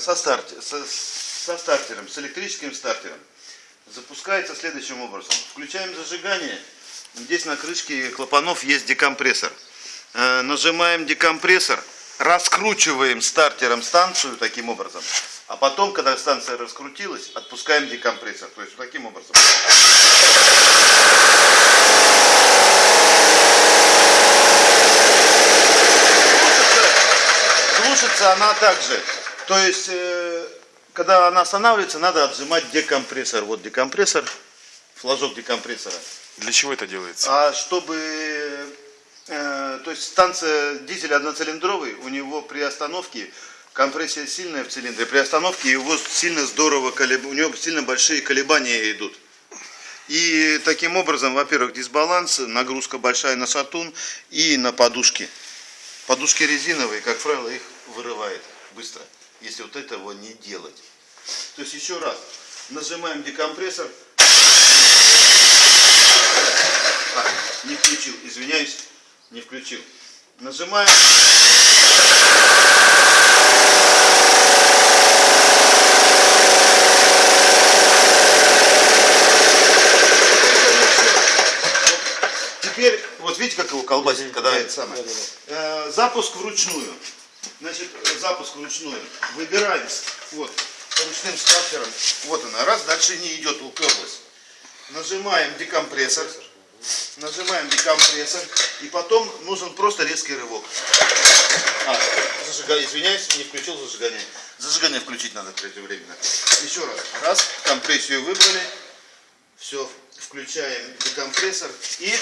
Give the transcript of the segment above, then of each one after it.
со, старт, со, со стартером, с электрическим стартером. Запускается следующим образом. Включаем зажигание. Здесь на крышке клапанов есть декомпрессор. Э, Нажимаем декомпрессор, раскручиваем стартером станцию таким образом. А потом, когда станция раскрутилась, отпускаем декомпрессор. То есть вот таким образом. Глушится она также. То есть, э, когда она останавливается, надо отжимать декомпрессор. Вот декомпрессор, флажок декомпрессора. Для чего это делается? А чтобы, э, то есть станция дизель одноцилиндровый, у него при остановке компрессия сильная в цилиндре, при остановке его сильно здорово, колеб... у него сильно большие колебания идут. И таким образом, во-первых, дисбаланс, нагрузка большая на сатун и на подушки. Подушки резиновые, как правило, их вырывает быстро, если вот этого не делать. То есть еще раз, нажимаем декомпрессор. А, не включил, извиняюсь, не включил. Нажимаем. Теперь, вот видите, как его колбасит, когда это самое. Э, запуск вручную. Значит, запуск вручную. Выбираем, вот, ручным стартером. Вот она, раз, дальше не идет, уперлась. Нажимаем декомпрессор. Нажимаем декомпрессор. И потом нужен просто резкий рывок. А, зажигание, извиняюсь, не включил зажигание. Зажигание включить надо преждевременно. Еще раз. Раз, компрессию выбрали. Все, включаем декомпрессор и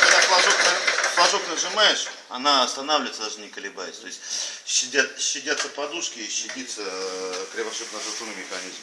когда флажок, на- флажок нажимаешь, она останавливается, даже не колебаясь. То есть щадят, щадятся подушки и щадится э, кривошипно-затурный механизм.